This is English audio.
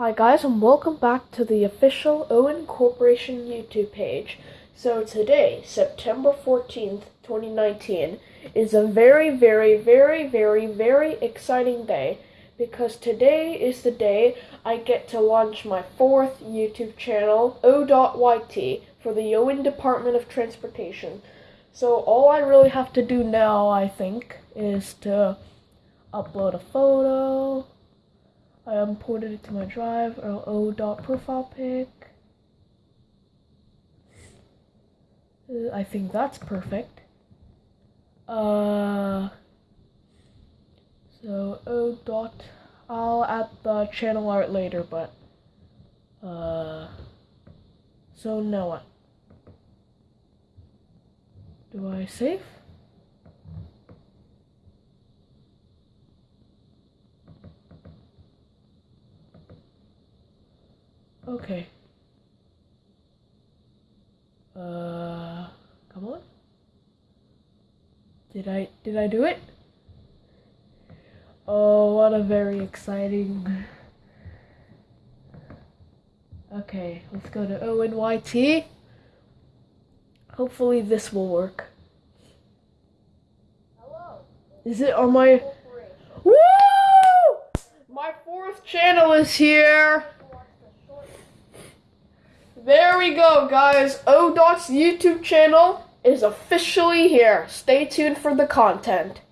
Hi guys and welcome back to the official Owen Corporation YouTube page. So today, September 14th, 2019, is a very, very, very, very, very exciting day because today is the day I get to launch my fourth YouTube channel, O.YT, for the Owen Department of Transportation. So all I really have to do now, I think, is to upload a photo, I imported it to my drive, or O dot profile pic. Uh, I think that's perfect. Uh, so O dot, I'll add the channel art later, but, uh, so now what? Do I save? Okay. Uh, come on. Did I, did I do it? Oh, what a very exciting. Okay, let's go to ONYT. Hopefully this will work. Hello. Is it on my... Woo! My fourth channel is here. There we go, guys. ODOT's YouTube channel is officially here. Stay tuned for the content.